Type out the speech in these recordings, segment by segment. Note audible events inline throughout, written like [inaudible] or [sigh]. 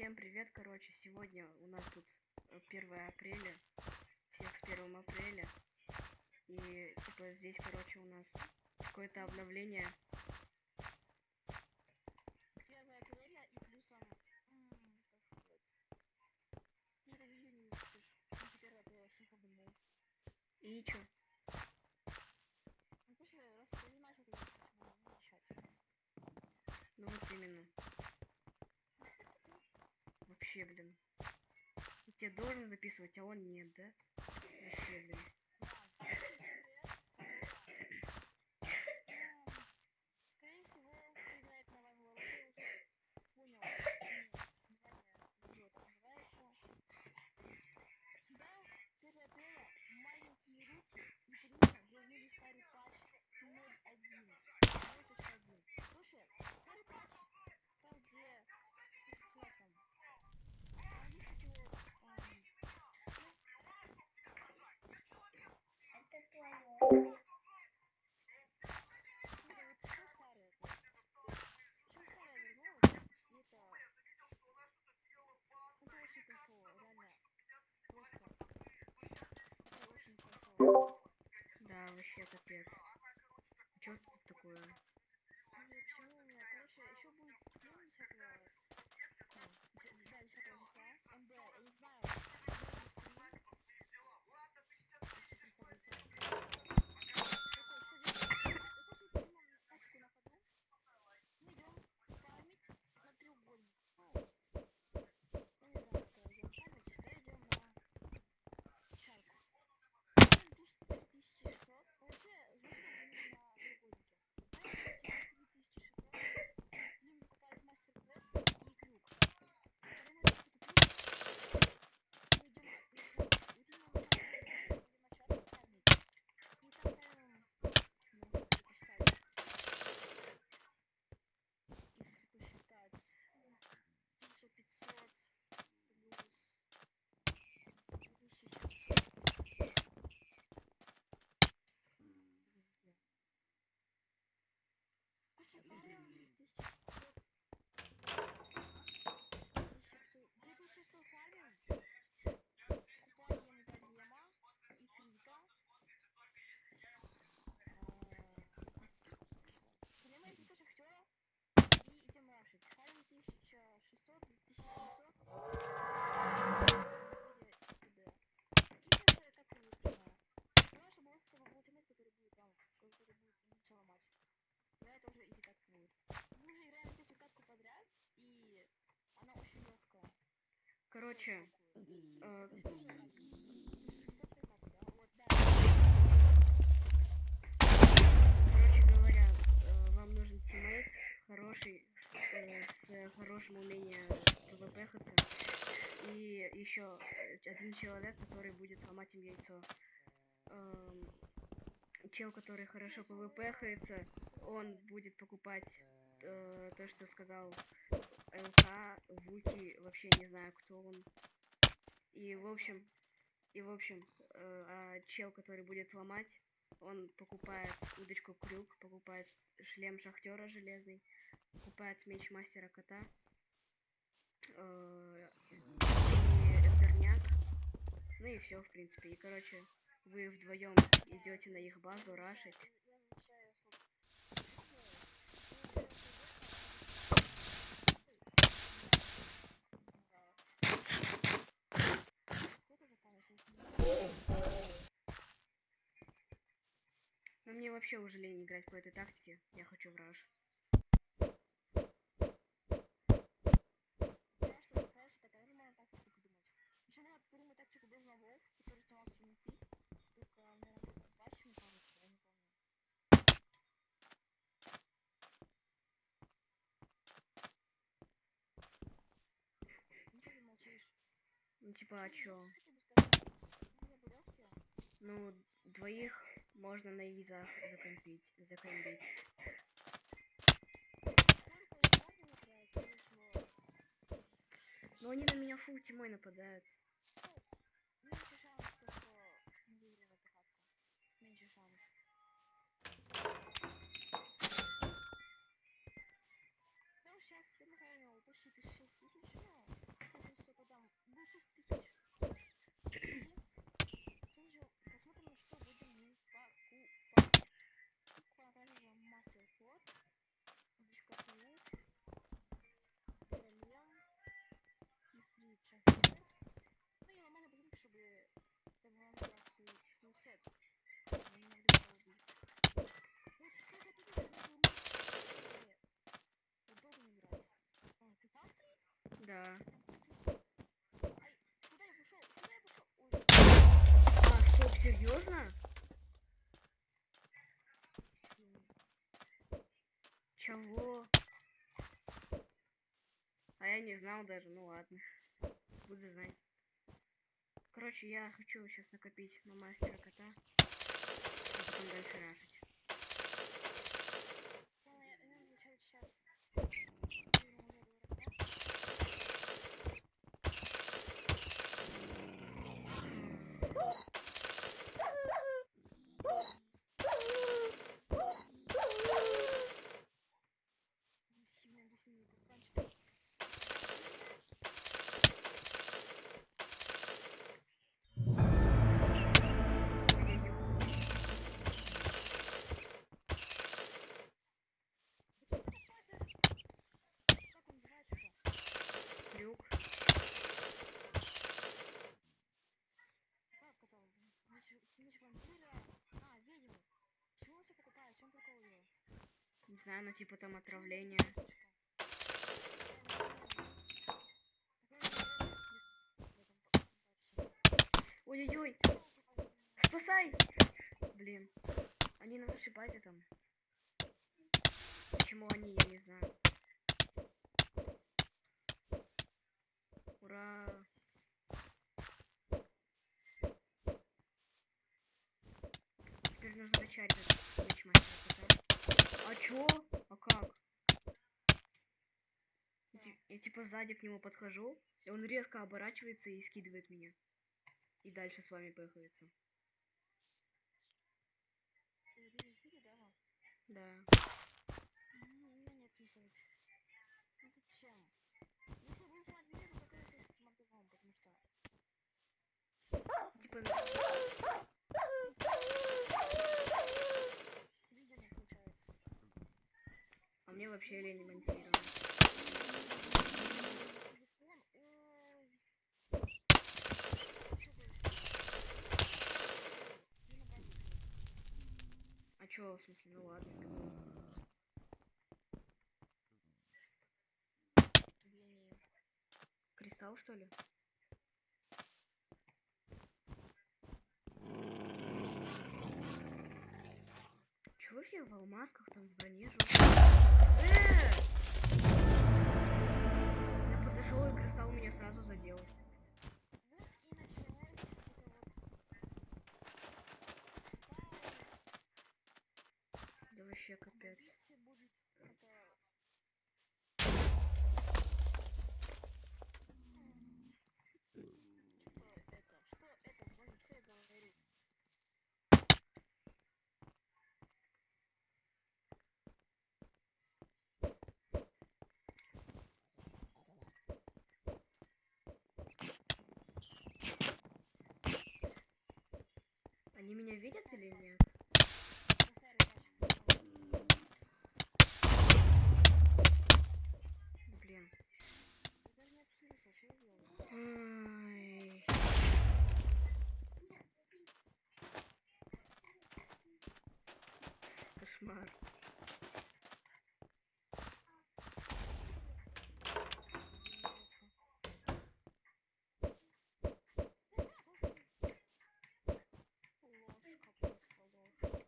Всем привет, короче, сегодня у нас тут э, 1 апреля, всех с 1 апреля, и типа здесь, короче, у нас какое-то обновление. записывать, а он нет, да? Вообще, блин. вообще капец. Чё тут такое? Короче. Э, короче говоря, э, вам нужен тиммейт хороший, с, э, хорошим умением пвпхаться. И еще один человек, который будет ломать им яйцо. Эм, чел, который хорошо пвпхается, он будет покупать то, что сказал ЛК, Вуки, вообще не знаю, кто он. И, в общем, и, в общем, э, а чел, который будет ломать, он покупает удочку крюк, покупает шлем шахтера железный, покупает меч мастера кота, э, и интерняк. Ну и все, в принципе. И, короче, вы вдвоем идете на их базу рашить. вообще уже лень играть по этой тактике. Я хочу враж. Ну типа, а чё? Ну, двоих можно на Иза закомпить. Закомпить. Но они на меня фул тьмой нападают. Чего? А я не знал даже, ну ладно. Буду знать. Короче, я хочу сейчас накопить на мастера кота. А потом дальше рашить. Ну, я, я изучаю сейчас. Как он называется? Крюк. Как это? Меч, меч вампира? А, ведьмы. Чего он все покупает? В чем прикол его? Не знаю, ну типа там отравление. Ой-ой-ой, спасай! Блин, они на нашей базе там. Почему они, я не знаю. Ура! Теперь нужно зачарить этот меч мастера кота. А чё? А как? Я, ти- я типа сзади к нему подхожу, и он резко оборачивается и скидывает меня. И дальше с вами пыхается. Ты видишь, видишь, да, Вов? Да. Ну, у меня нет смысла выписать. Ну зачем? Если буду снимать видео, то только с монтажом, потому что... Типа, Видео не включается. а мне вообще лень монтировать. Телефон, ой. Чё ты? Не набрать. А чё, в смысле, ну ладно. Гений. Кристалл, что ли? Вы все в алмазках, там в броне? Э! Я подошел и кристалл меня сразу задел. Вот и началось это вот. Да вообще капец. Если будет это... Что это? Что это? Боже, что я говорю? Они меня видят или нет? Блин. Ай. Кошмар. Ложка просто ложка.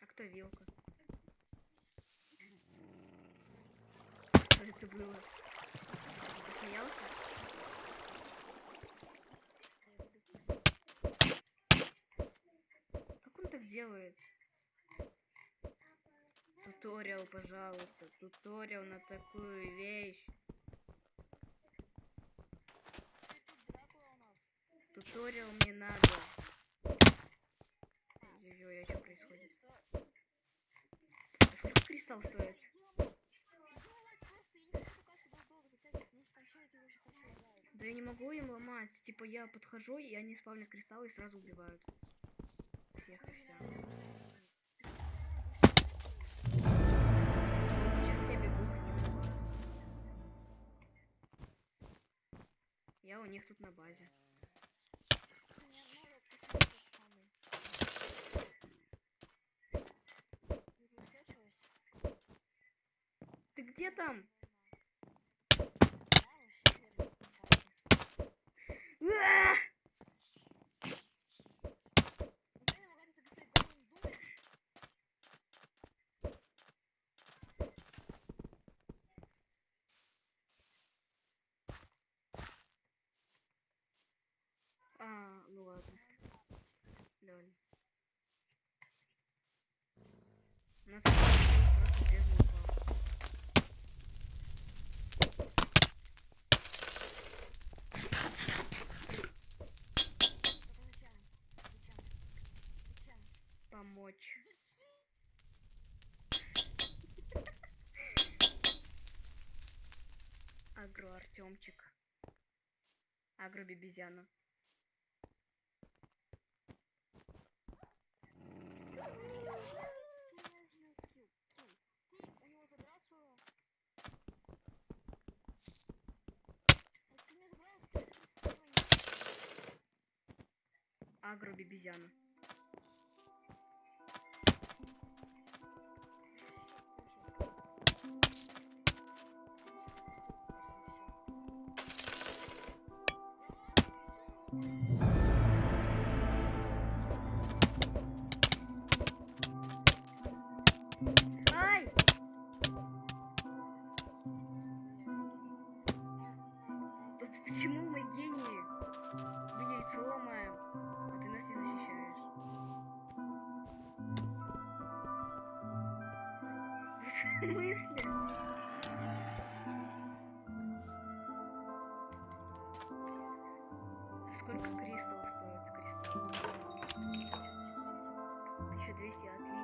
А кто вилка? Что это было? Ты смеялся? Как он так делает? Туториал, пожалуйста. Туториал на такую вещь. Туториал мне надо. Ой-ой-ой, а что происходит? Кристалл стоит? Да я не могу им ломать. Типа я подхожу, и они спавнят кристаллы и сразу убивают. Всех и вся. Сейчас я бегу к ним на базу. Я у них тут на базе. там? А, ну ладно. Ноль. Агро Артемчик. Агро Бибизяна. Ты не смысле? Сколько кристалл стоит? Кристалл. 1200, отлично.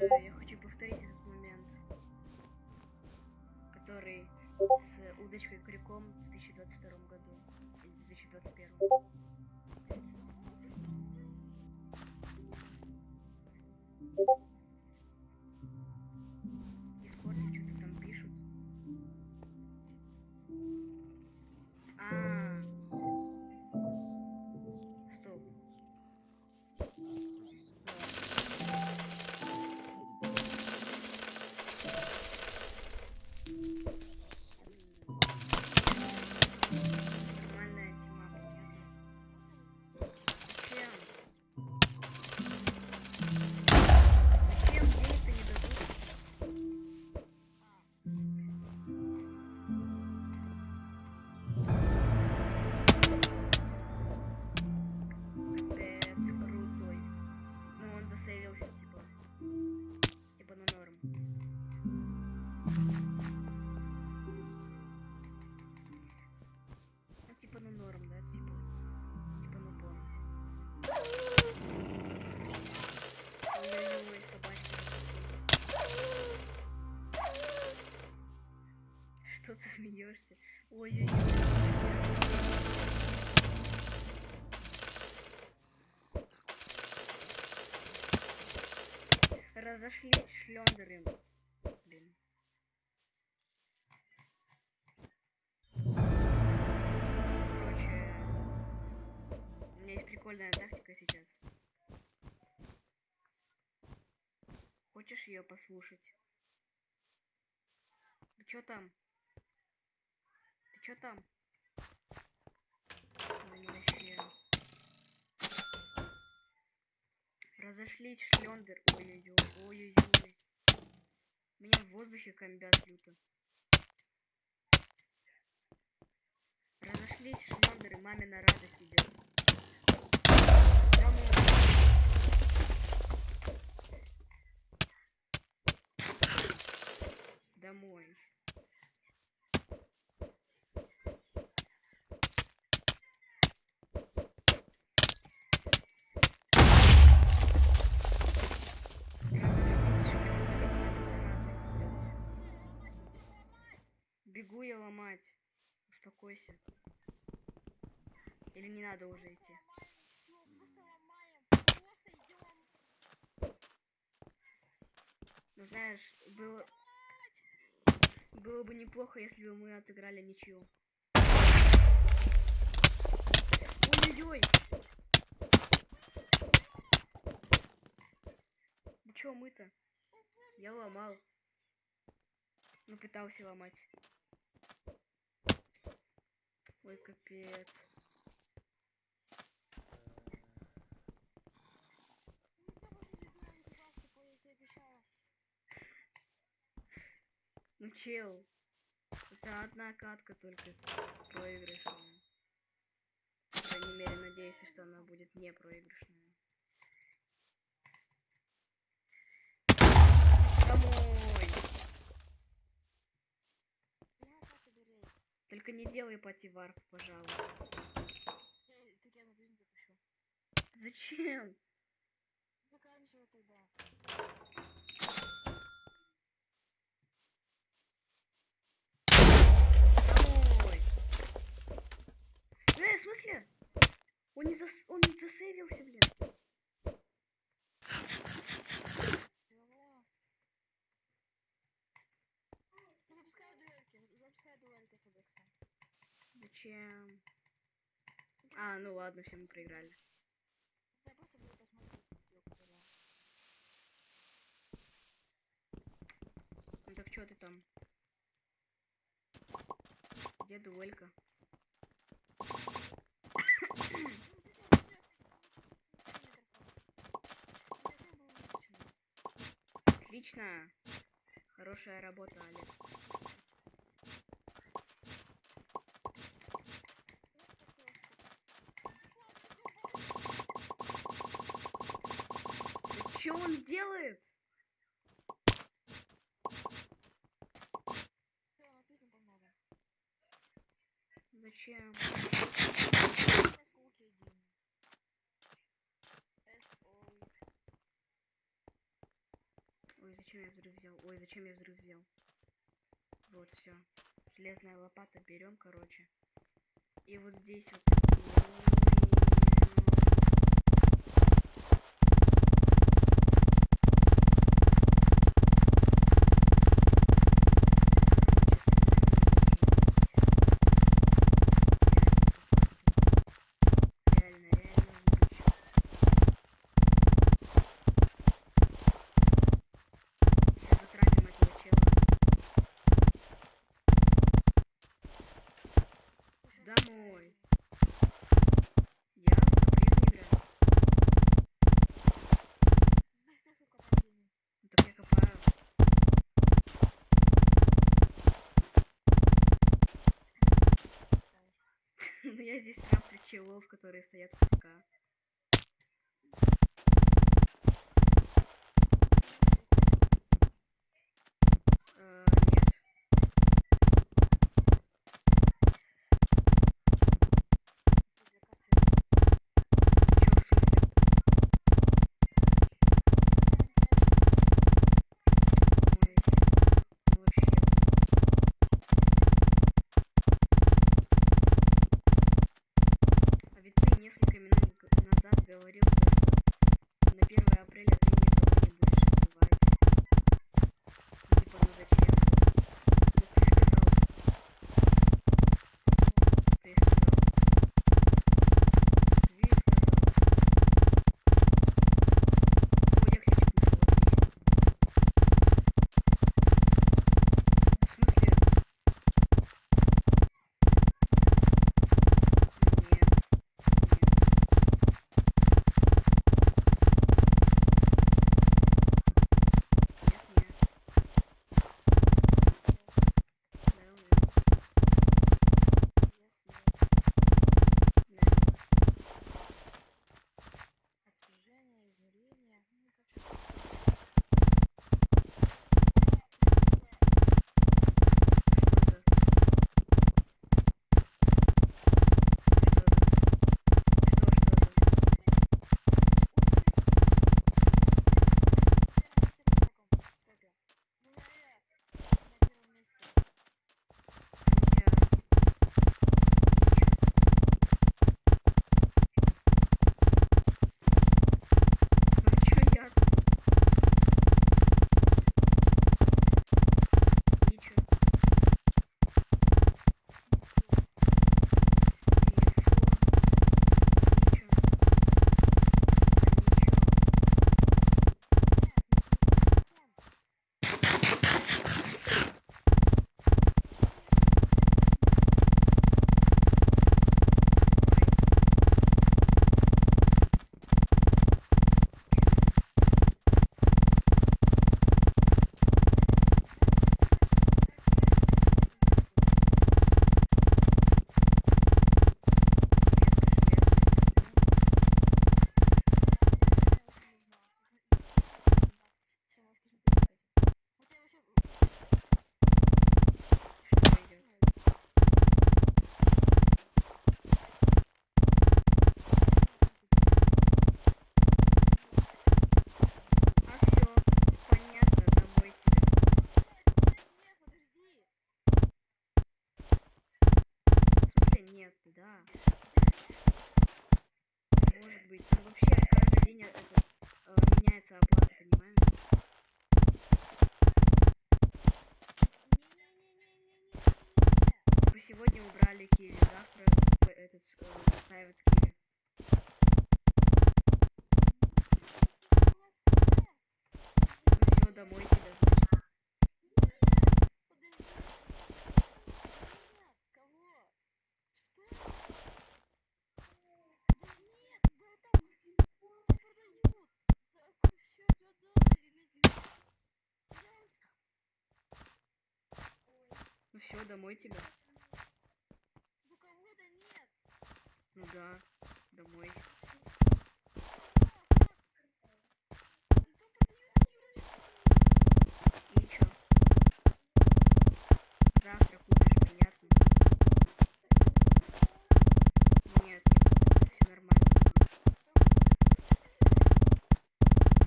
Боже, я хочу повторить этот момент, который с удочкой крюком в 2022 году или 2021. Дискорде Разошлись шлендеры. Блин. Короче, у меня есть прикольная тактика сейчас. Хочешь ее послушать? Ты чё там? Чё там? Разошлись шлендер. Ой-ой-ой, ой-ой-ой. Меня в воздухе комбят люто. Разошлись шлендеры, маме на радость идет. Домой. Домой. Ломать. Успокойся. Или не надо уже идти? Ну знаешь, было... Было бы неплохо, если бы мы отыграли ничью. Ой-ой-ой! Да чё мы-то? Я ломал. Ну, пытался ломать. Ой, капец. Ну, чел. Это одна катка только проигрышная. По крайней мере, надеюсь, что она будет не проигрышная. Домой! Только не делай пативарп, пожалуйста. Зачем? Заканчивай тогда. Домой! Э, в смысле? Он не, зас... он не засейвился, блин. Чего? Ну, запускай дуэльки. Запускай дуэльки с тобой, кстати. Зачем? А, ну ладно, все, мы проиграли. Я просто буду посмотреть видео, которое... Ну так что ты там? Где дуэлька? Отлично! Хорошая работа, Олег. Да что он делает? Зачем? Ой, зачем я взрыв взял? Ой, зачем я взрыв взял? Вот, все. Железная лопата берем, короче. И вот здесь вот. Я здесь траплю челов, которые стоят в ФК. Сегодня убрали Киви, завтра этот э, поставят Киви. Ну все, домой тебя, значит. Подожди. Нет, кого? Что? Да нет, да там не продают. Так, все, я домой и надеюсь. Ну все, домой тебя. Ну кого-то нет. Ну да, домой. Ну там продают игрушки. И чё? Завтра купишь, понятно? Нет, все нормально.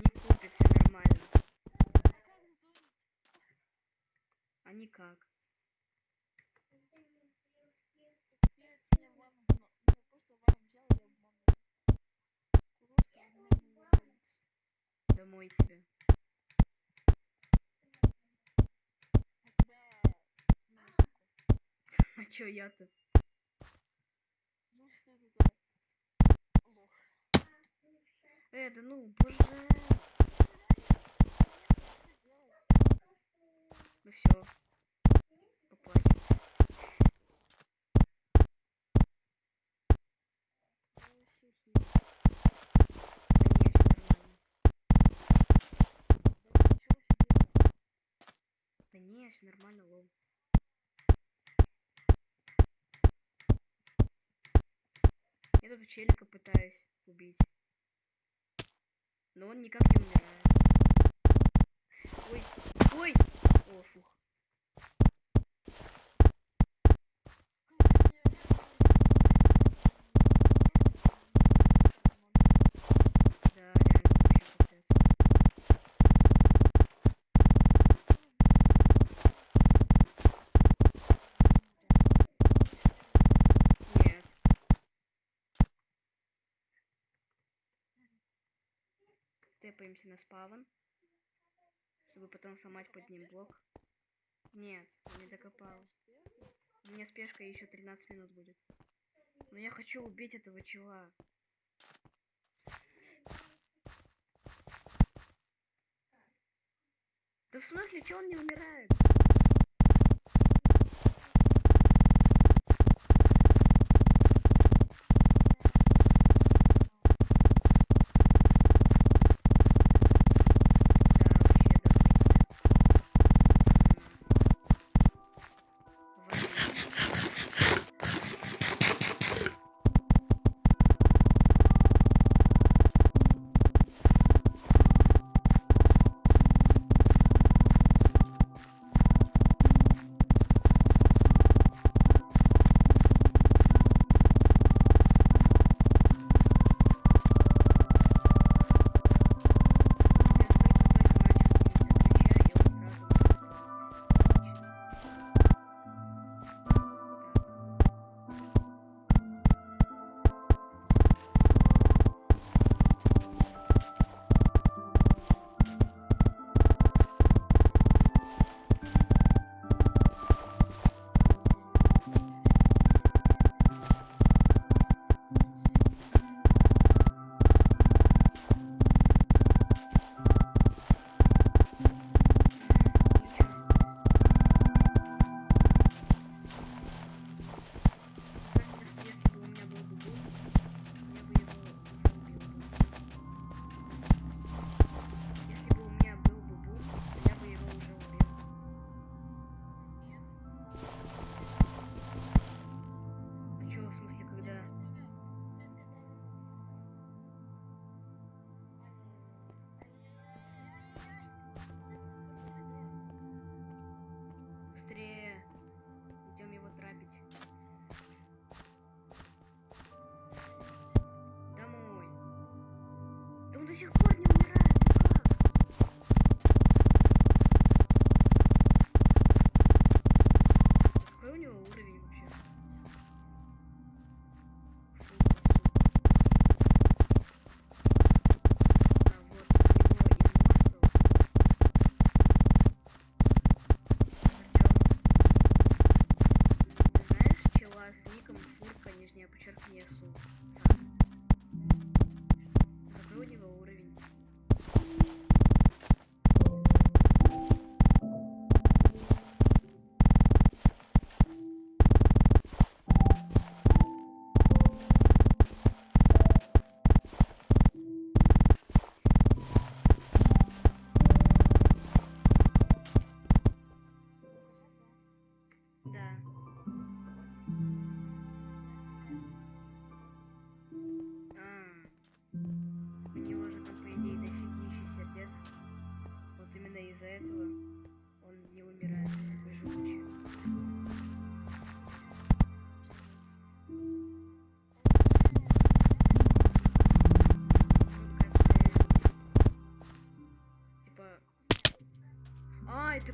Не купит, все нормально. Как сдурить? А никак. Я тебя вам обману. Я просто вам взял и обманул. Просто обманул вас. Домой тебя. А чё я-то? Ну. Э, да ну, боже. Ну все. Поплачем. Я вообще хит. Да не, все нормально. Да ты чё офигел? Все нормально, лол. Я тут челика пытаюсь убить. Но он никак не умирает. Ой, ой! О, фух. Да, реально, вообще капец. Нет. Тэпаемся на спавн. Чтобы потом сломать под ним блок. Нет, не докопал. У меня спешка еще 13 минут будет. Но я хочу убить этого чела. Да в смысле, че он не умирает?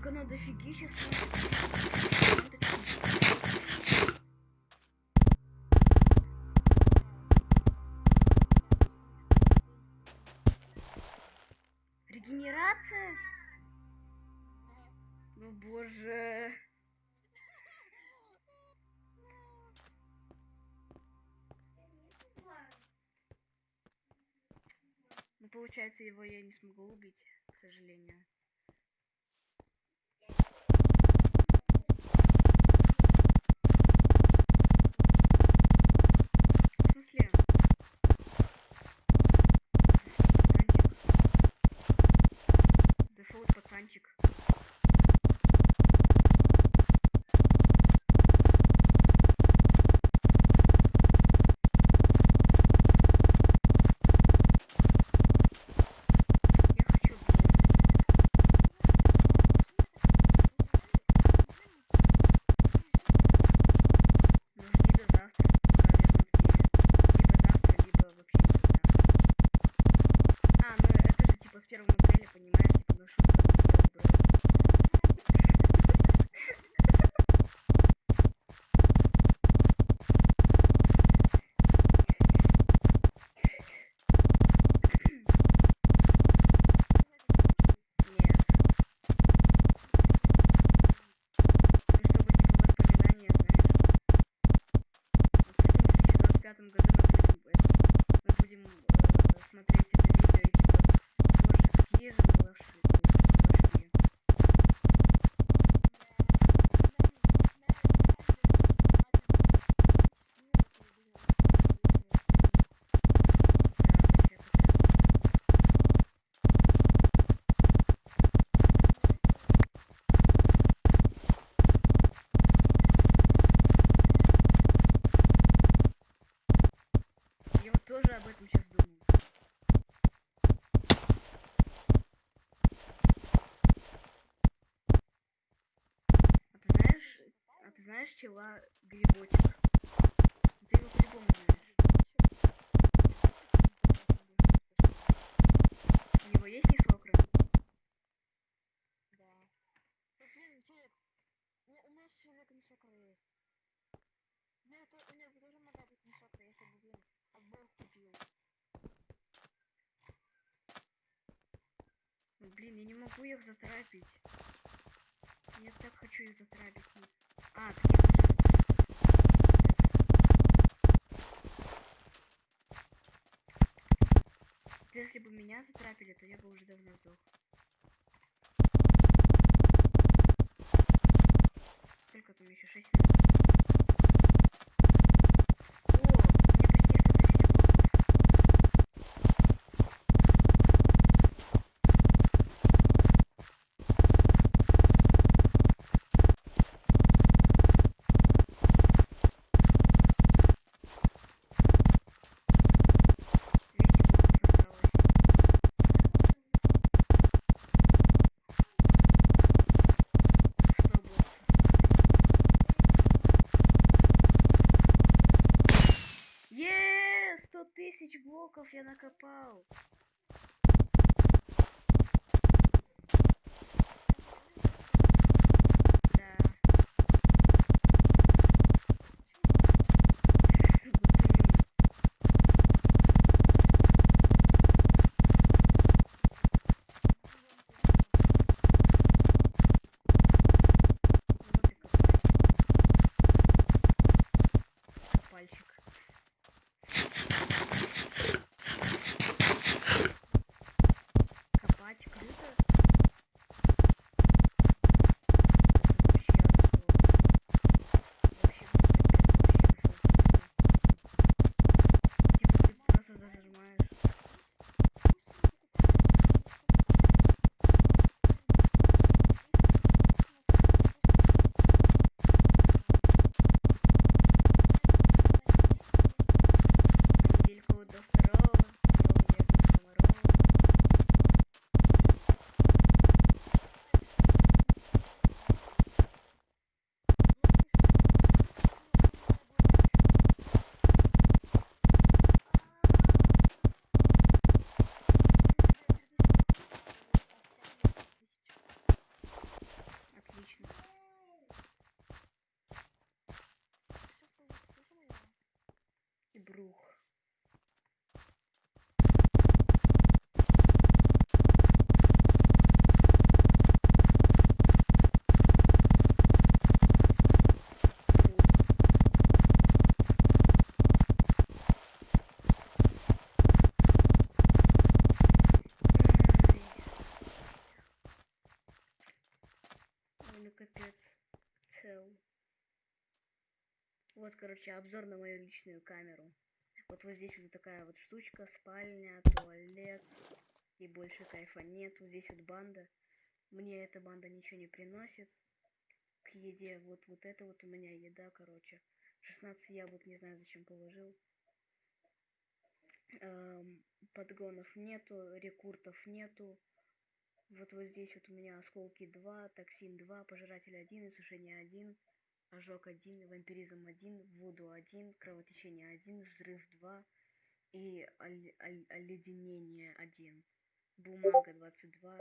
Так дофигища смотрит. Регенерация? Ну боже. Ну получается его я не смогу убить, к сожалению. Знаешь чела грибочек? Ты его по-любому знаешь. У него есть несокры? Да. Ну, блин, человек, у меня человек не сокра есть. У меня, у меня тоже могла быть не сокра, если бы, блин, обоих купил. Блин, я не могу их затрапить. Я так хочу их затрапить. Если бы меня затрапили, то я бы уже давно сдох. Сколько там еще? 6 минут. Вот, короче, обзор на мою личную камеру. Вот вот здесь вот такая вот штучка, спальня, туалет. И больше кайфа нет. Вот здесь вот банда. Мне эта банда ничего не приносит. К еде вот вот это вот у меня еда, короче. 16 яблок, не знаю, зачем положил. Эм, подгонов нету, рекуртов нету. Вот вот здесь вот у меня осколки 2, токсин 2, пожиратель 1, иссушение 1, ожог 1, вампиризм 1, вуду 1, кровотечение 1, взрыв 2 и оль- оль- оледенение 1. Бумага 22,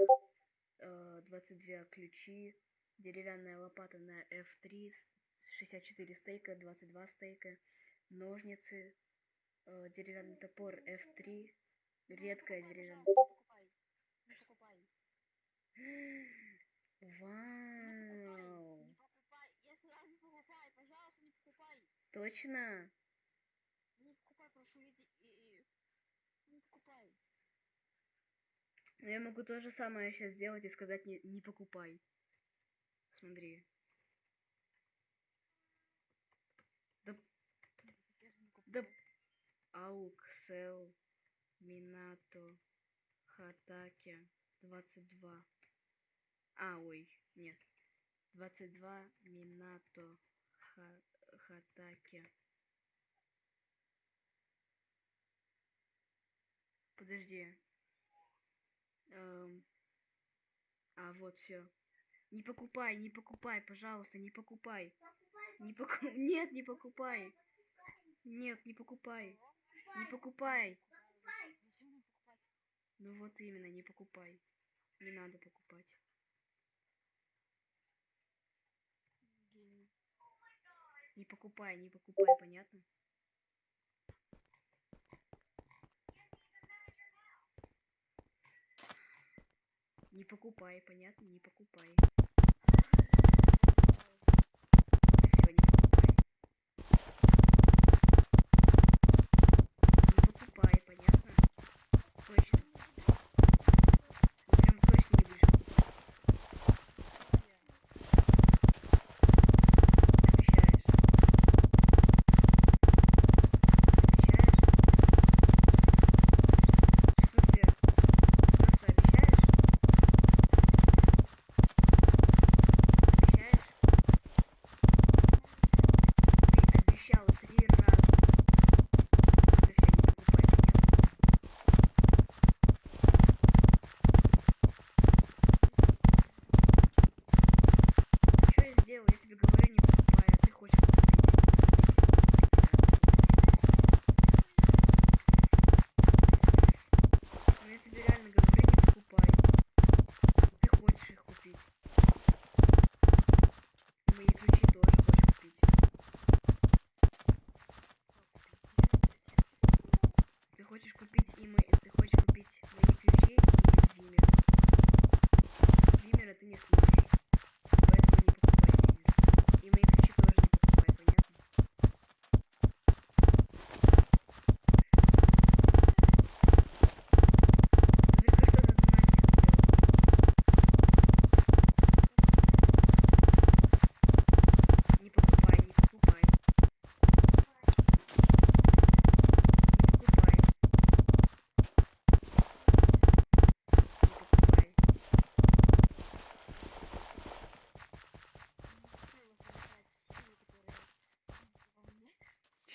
э, 22 ключи, деревянная лопата на F3, с- 64 стейка, 22 стейка, ножницы, э, деревянный топор F3, редкая деревянная... [gasps] Вау! Не покупай. Я сказал, не покупай. Пожалуйста, не покупай. Точно? Не покупай, прошу, иди. И, и... Не покупай. Но я могу то же самое сейчас сделать и сказать не, не покупай. Смотри. Да, да, купил. аук, сел, минато, хатаке, 22. А, ой, нет. 22, минато, ха, хатаке. Подожди. Эм, А, вот все. Не покупай, не покупай, пожалуйста, не покупай. Не поку... [laughs] Нет, не покупай. Нет, не покупай. Не покупай. Ну вот именно, не покупай. Не надо покупать. Не покупай, не покупай, понятно? Не покупай, понятно? Не покупай.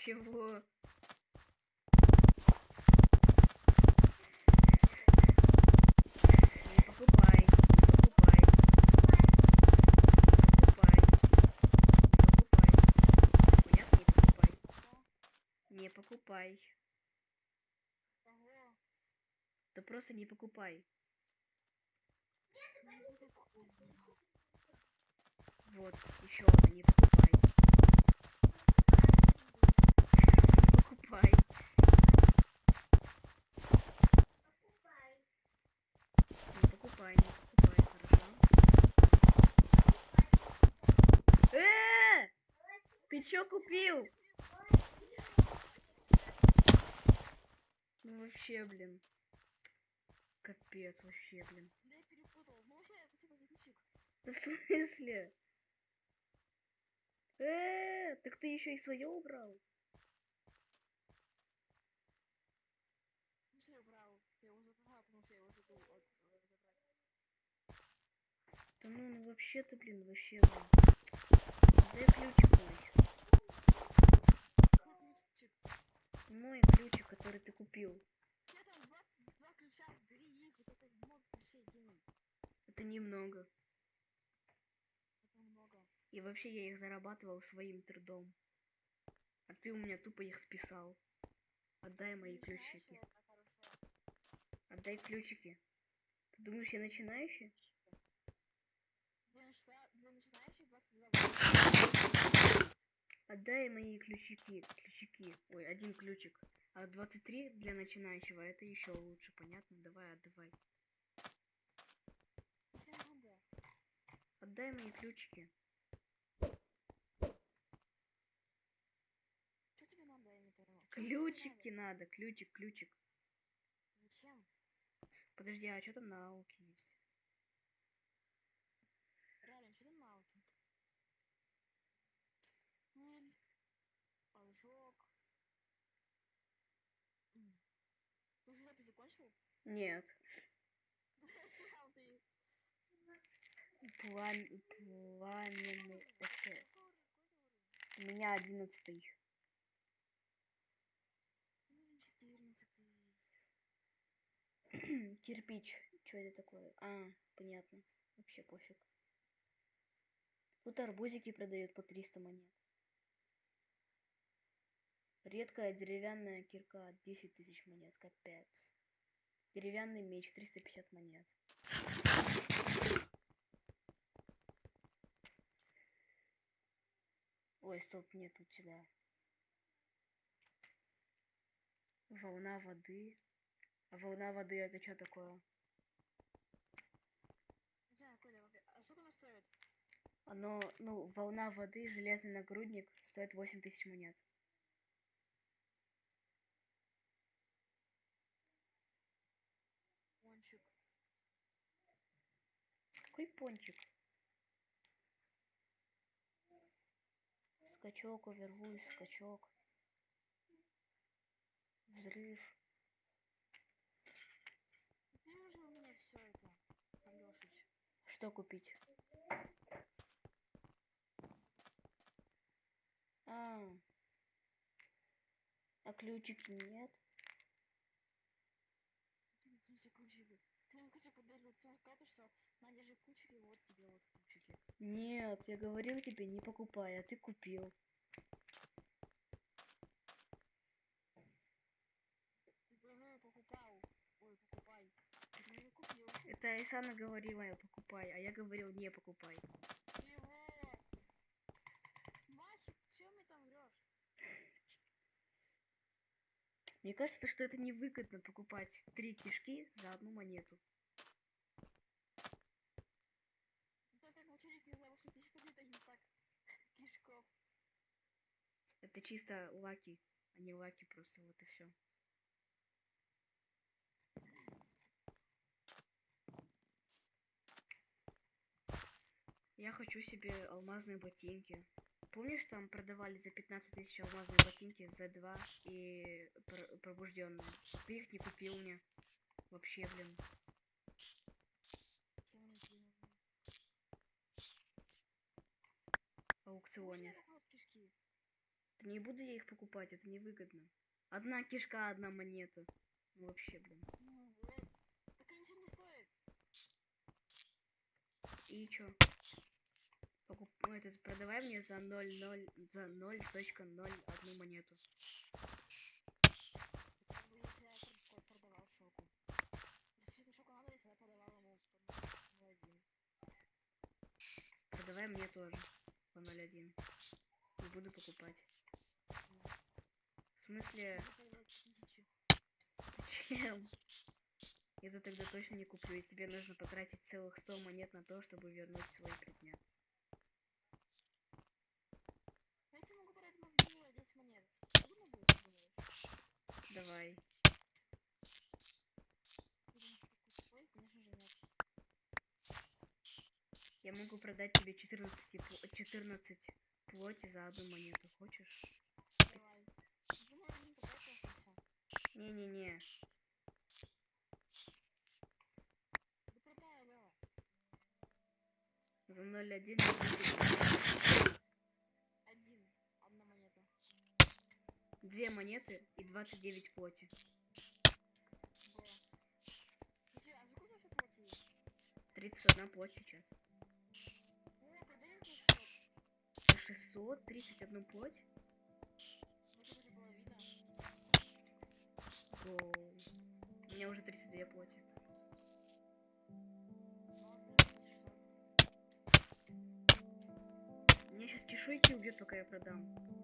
Чего? Не покупай, не покупай. Не покупай. Не покупай. Понятно? Не покупай. Не покупай. Да просто не покупай. Вот, еще одна, не покупай. Не покупай. Не покупай, не покупай, хорошо? Э! Чё купил? Ну вообще, блин. Капец, вообще, блин. Да я перепутал. Ну вообще, спасибо за ключик. Да в смысле? Э, так ты еще и свое убрал? Ну, все, убрал. Я его забрал, потому что я его забыл от-. Да ну, ну вообще-то, блин, вообще, блин. Дай ключик мой. Какой ключик? Мой ключик, который ты купил. Я там 22 ключа, бери их, вот это немного. Это много. И вообще я их зарабатывал своим трудом. А ты у меня тупо их списал. Отдай мои ключики. Отдай ключики. Ты думаешь, я начинающий? Для начина- для начинающих 22 Отдай мои ключики. Ключики. Ой, один ключик. А 23 для начинающего это еще лучше, понятно? Давай, отдавай. Отдай мои ключики. Что тебе надо, я не поняла. Ключики надо? надо. Ключик, ключик. Зачем? Подожди, а что там на ауке есть? Реально, что там науки? Пыль, ожог. М. Ты уже запись закончил? Нет. Сам ты. Плам... Пламенный СС. У меня одиннадцатый. Уровень [clears throat] 14. Кирпич. Что это такое? А, понятно. Вообще пофиг. Тут арбузики продают по 300 монет. Редкая деревянная кирка 10 тысяч монет. Капец. Деревянный меч 350 монет. Ой, стоп, нет, тут сюда. Волна воды. А волна воды это что такое? Знаю, Коля, а сколько она стоит? Оно, ну, волна воды, железный нагрудник стоит 8 тысяч монет. Пончик. Какой пончик? Скачок, овервульф, скачок. Взрыв. Уже у меня все это, Алёшич. Что купить? А. А ключики нет? Ты в смысле ключики? Ты мне кстати подарил сертификаты, что на держи ключики, вот тебе вот ключики. Нет, я говорил тебе, не покупай, а ты купил. Это Айсана говорила, я покупай, а я говорил, не покупай. Мальчик? Мне кажется, что это невыгодно покупать три кишки за одну монету. Это как ученик не знаю, что тысяч побед, а не так. Кишков. Это чисто лаки, а не лаки просто, вот и все. Я хочу себе алмазные ботинки. Помнишь, там продавали за 15 тысяч алмазные ботинки за 2 и пр- пробужденные? Ты их не купил мне. Вообще, блин. Аукционе. Можно я вот кишки? Не буду я их покупать, это невыгодно. Одна кишка, одна монета. Ну вообще, блин. Ну. Так ничего не стоит. И чё? Покуп... этот, продавай мне за 0,0, за 0.0 одну монету. Как бы если я пр- пр- продавал шоку. Если шоку надо, если я продавал ему по 0,1. Продавай мне тоже по 0.1. Не буду покупать. В смысле, чем? Это тогда точно не куплю, и тебе нужно потратить целых 100 монет на то, чтобы вернуть свой предмет. Я тебе могу продать мозги за 10 монет. Трудно будет, ты думаешь? Давай. Я могу продать тебе 14, пл- 14 плоти за одну монету. Хочешь? Давай. Ты мой один попался и всё. Не-не-не. За 0,1 не будет. Один. Одна монета. Две монеты и 29 плоти. Чё, а сколько вообще платили? 31 плоть сейчас. О, продай мне за 600. За 631 плоть? Гоу. У меня уже 32 плоти. Мне 600. Меня сейчас чешуйки убьет, пока я продам.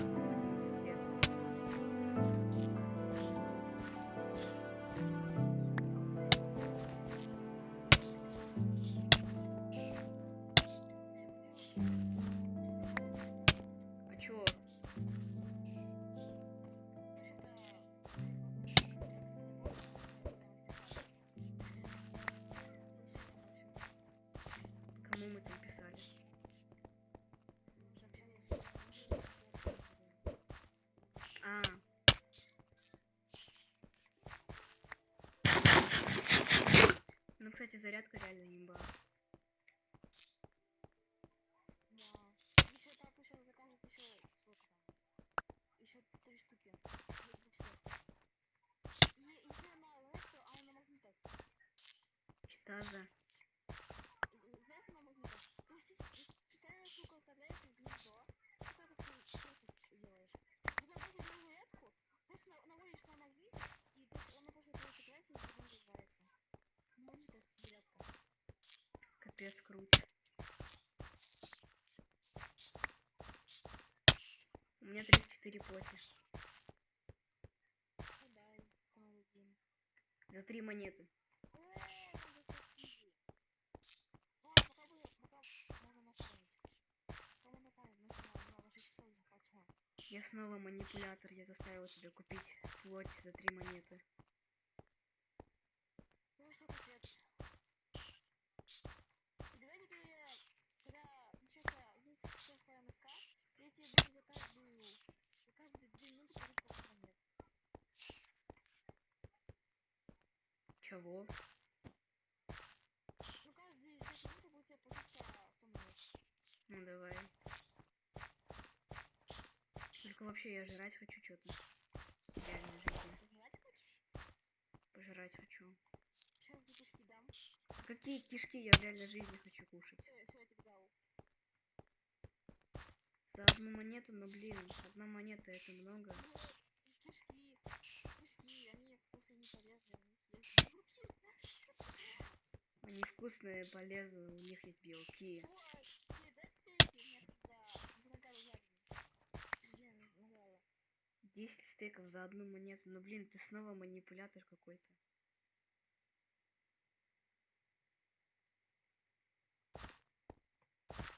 зарядка. Капец круть. У меня 34 плоти. Ну один. За три монеты. О, там зато изи. Ну, а пока бы, пока можно нафармить. Пока можно нафармить, ну что, на, на 6 часов захвачу. Я снова манипулятор. Я заставил тебя купить плоть за три монеты. Ну все, капец. Давай теперь, когда начнется часов по МСК, я тебе буду за каждую, за каждые две минуты говорить по 100 монет. Чего? Ну, каждые две минуты будет тебе платить по 100 монет. Ну давай. Только вообще я жрать хочу что-то. В реальной жизни. Пожрать хочу. Сейчас кишки дам. Какие кишки я в реальной жизни хочу кушать? Все, все, я тебе дал. За одну монету, но блин, одна монета это много. Ну, кишки, кишки, они вкусные, не полезные. Они вкусные, полезные, у них есть белки. Вот, тебе дать стейки? Нет, да. Стейков за одну монету. Ну блин, ты снова манипулятор какой-то.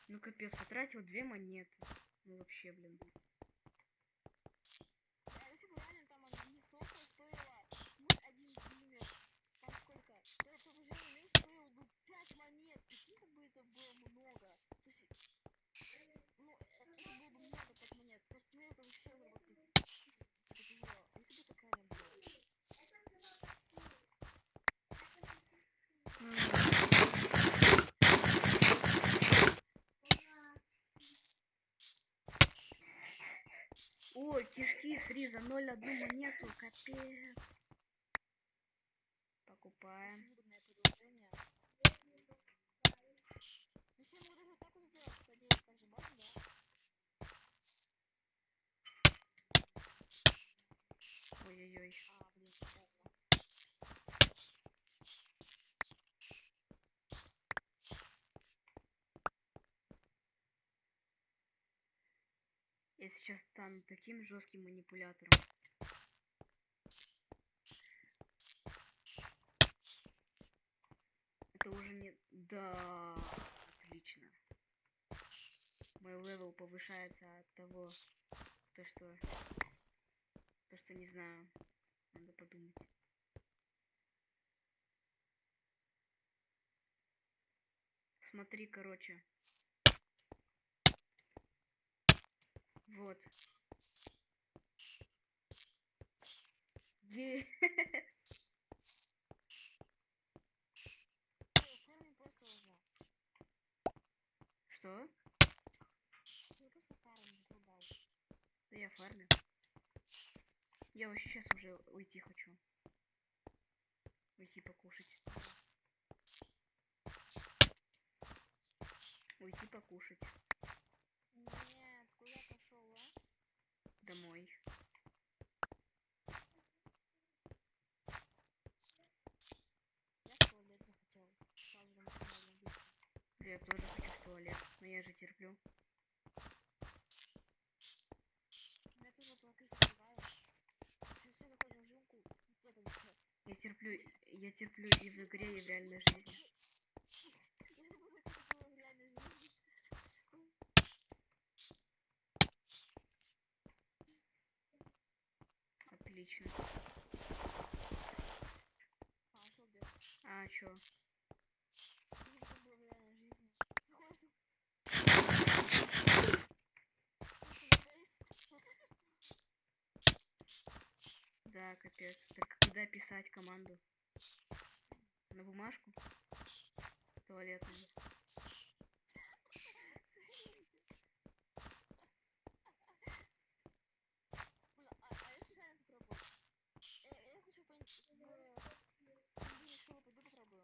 Ну капец, потратил две монеты. Ну вообще, блин. Да, если бы реально там одни сока стоила, ну, один димер, там сколько? То пробуждение меч стоил бы 5 монет, прикинь, как бы это было много. То есть, ну, это было бы много 5 монет, просто мне это вообще заработать. Типа тяжело. А если бы такая не было? Ой, кишки 3 за 0 одну монету. Капец. Покупаем. Очень выгодное предложение. Вообще, мы даже вот так вот сделать, кстати, так же можно, да? Ой-ой-ой. А, блин, понятно. Я сейчас стану таким жестким манипулятором. Это уже не... Да, отлично. Мой level повышается от того, то что... То, что не знаю. Надо подумать. Смотри, короче. Вот. Yes. [laughs] Что? Да я фармю. Я вообще сейчас уже уйти хочу. Уйти покушать. Уйти покушать. Нет, куда пошел, а? Домой. Я в туалет захотел. Сразу же максимально быстро. Да я тоже хочу в туалет. Но я же терплю. Я тоже по крысе бываю. Сейчас все заходим в жилку. Это не всё. Я терплю. Я терплю и в игре, и в реальной жизни. Я забыла, как это было в реальной жизни. Отлично. А, что где? А чё? Ну, это было в реальной жизни. Заходишь там. Да, капец. Только куда писать команду? На бумажку? Туалетную. Бля, а, а если реально попробовать? Э, я хочу понять, в комбине школы пойду попробую.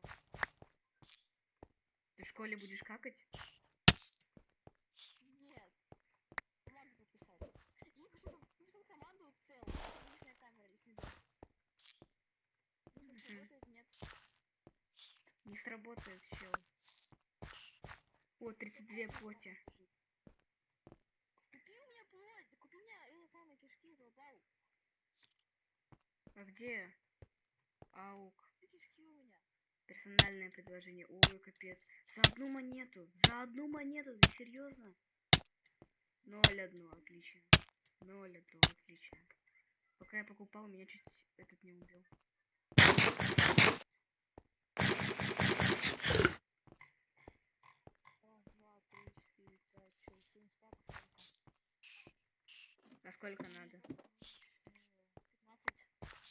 Ты в школе будешь какать? Нет. Команду подписать. Я хочу написать команду цел. Личная камера, личный дом. Если Мгм. сработает, нет. Не сработает, чел. О, 32 плоти. Купи у меня плоть, купи у меня эти самые кишки, задолбал. А где? Аук. Купи кишки у меня. Персональное предложение. Ой, капец. За одну монету. За одну монету. Ты серьезно? Ноль одно. Отлично. Ноль одно. Отлично. Пока я покупал, меня чуть этот не убил. Раз, два, три, четыре, пять, шесть, семь стаков только. А сколько надо? Пятнадцать стаков.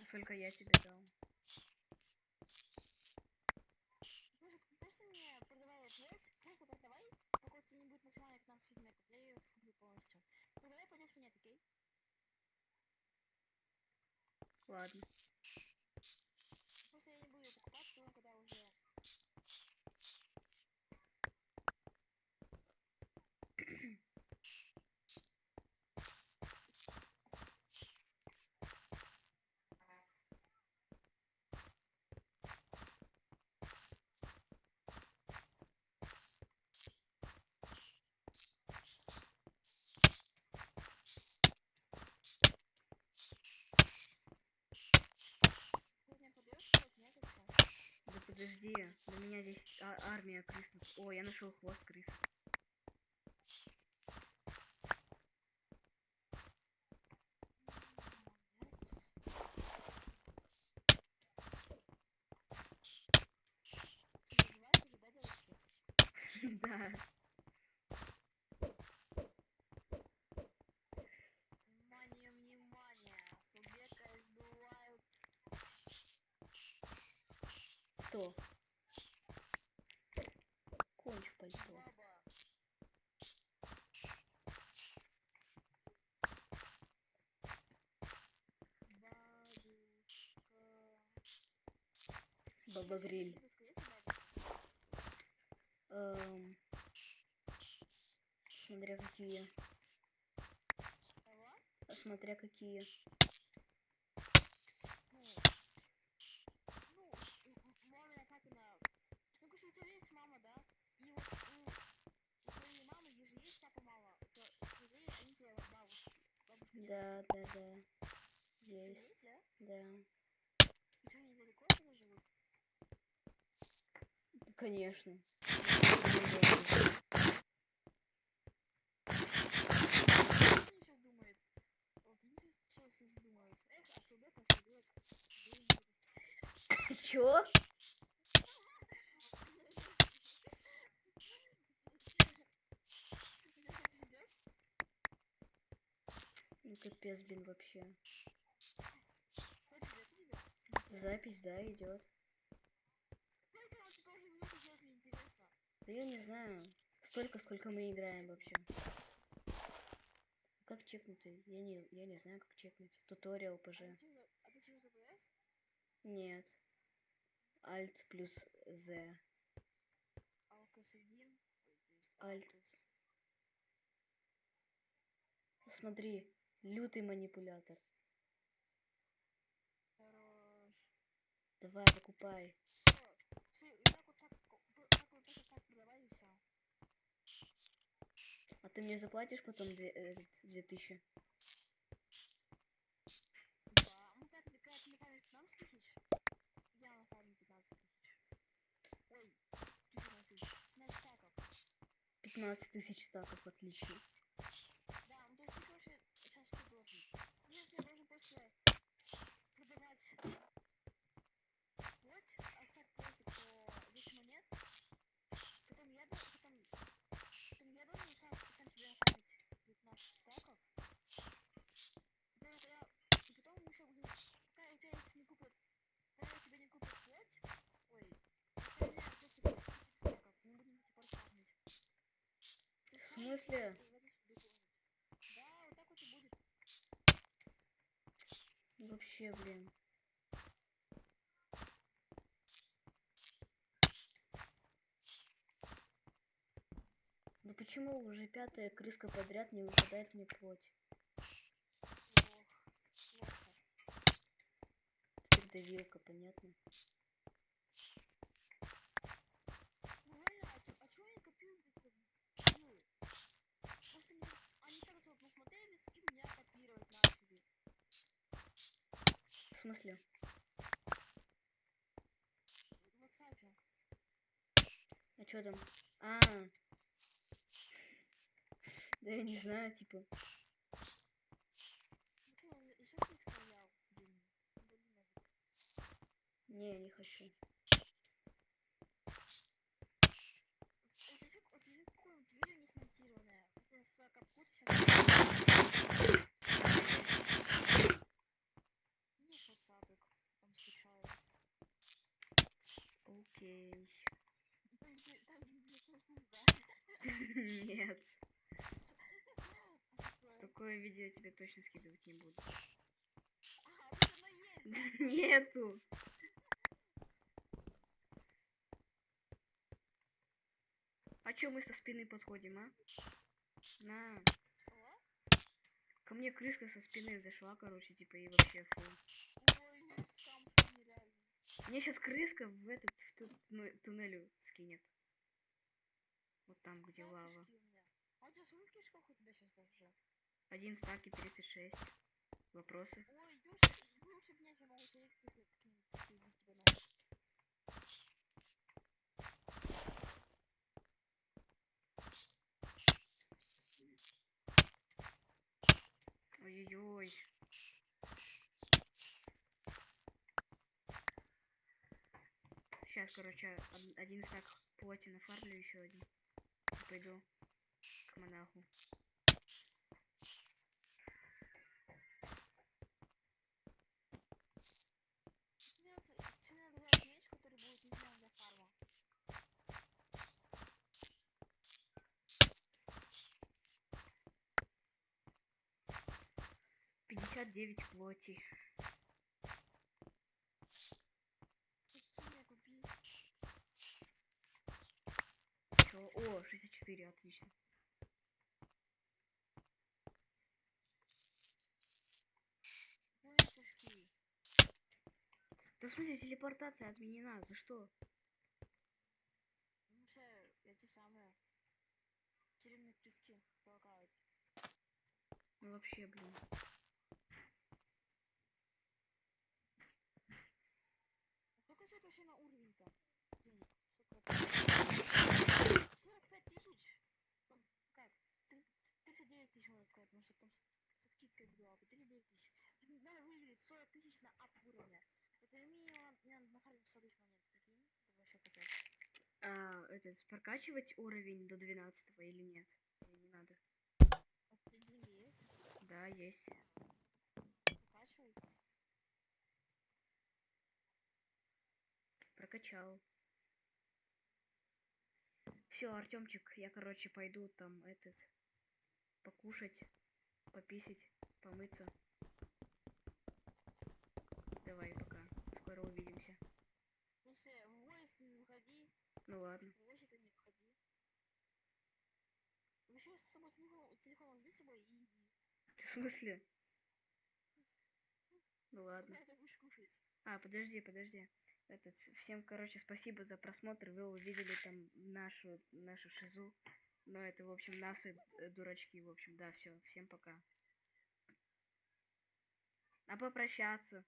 А сколько я тебе дал? где? У меня здесь а, армия крыс. О, я нашел хвост крыс. Бабушка. Эм, смотря какие. Смотря какие. Ну, ну, м- м- мамина, папина. Ну, конечно, у тебя есть мама, да? И вот у, у твоей мамы же есть папа, мама. То твои, они тебе вот бабушки. Бабушка нет. Да, да, да. У тебя Есть. да? Да. И что, они далеко от тебя живут? Конечно. Что они сейчас думают? Вот, они сейчас сейчас думают. Эх, а субек, а субек. Где-нибудь. Чё? Ну капец, блин, вообще. Запись, да, идет. Сколько он тебе уже минут идет, мне интересно. Да я не знаю. Столько, сколько мы играем вообще. Как чекнуть? Я не, я не знаю, как чекнуть. Туториал А ПЖ. а ты чё за ПС? Нет. Alt плюс Z. 1. Альт. Смотри, лютый манипулятор. Хорош. Давай, покупай. Всё. Всё, и так вот так, ко- п- так вот так вот так продавай и всё. А ты мне заплатишь потом две, этот, две тысячи? Да. Ну, когда ты, когда ты накапливаешь 15 тысяч, я накапливаю 15 тысяч. Ой, 14 тысяч. 15 стаков. 15 тысяч стаков, отлично. Да, ну то есть ты, короче, сейчас что должен? Ну, если я должен просто продавать вот, оставь просто по 10 монет, потом я должен, потом, потом я должен сам, сам себе оставить 15 стаков, потом, когда, и потом мы еще будем, пока у тебя их не купят, пока у тебя не купят плоть, ой, пока у меня просто 50 стаков, мы будем типа фармить. Ты В сам смысле? Да, вот так вот и будет. Вообще, блин. Ну почему уже пятая крыска подряд не выпадает мне плоть? Теперь давилка, понятно? Ну реально, а чё, а чё они копируют это? Ну, просто они, они так вот насмотрелись и меня копировать начали. В смысле? А что там? А. Да я не знаю, типа. Не, не хочу. Вот еще, вот еще какое-нибудь видео не смонтированное. Просто на свой капкут сейчас... Не WhatsApp, там скачаю. Окей. Там, где- там, где слышно, да. Нет. А Такое видео я тебе точно скидывать не буду. Нету. А чё мы со спины подходим, а? На. Ко мне крыска со спины зашла, короче, типа, и вообще фу. ну. Мне сейчас крыска в этот в ту- туне- туннелю скинет. Вот там, где лава. А у тебя сколько у тебя сейчас уже? Один стаки 36. Вопросы? Ой-ой-ой. Сейчас, короче, один стак плоти нафармлю еще один. Пойду к монаху. 59 плоти. Чё? О, 64, отлично. Да в телепортация отменена, за что? Ну что, эти самые тюремные пески полагают. Ну вообще, блин. 39 тысяч, можно сказать, потому что там со скидкой была бы 39 тысяч. Надо выделить 40 тысяч на ап уровня. Это минимум, мне надо нахарить 100 тысяч монет, прикинь? Это вообще капец. А, этот, прокачивать уровень до 12 или нет? Или не надо? А есть? Да, есть. Прокачивай. Прокачал. Все, Артемчик, я, короче, пойду там этот покушать, пописать, помыться. Давай, пока. Скоро увидимся. Смысле, в войс не выходи, Ну ладно. в войсе ты не выходи. Вообще с собой телефон, телефон возьми с собой и иди. Ты [laughs] в смысле? Ну ладно. Когда ты будешь кушать? А, подожди, подожди. Этот, всем, короче, спасибо за просмотр. Вы увидели там нашу, нашу шизу. Но это, в общем, нас и э, дурачки, в общем. Да, все. Всем пока. А попрощаться.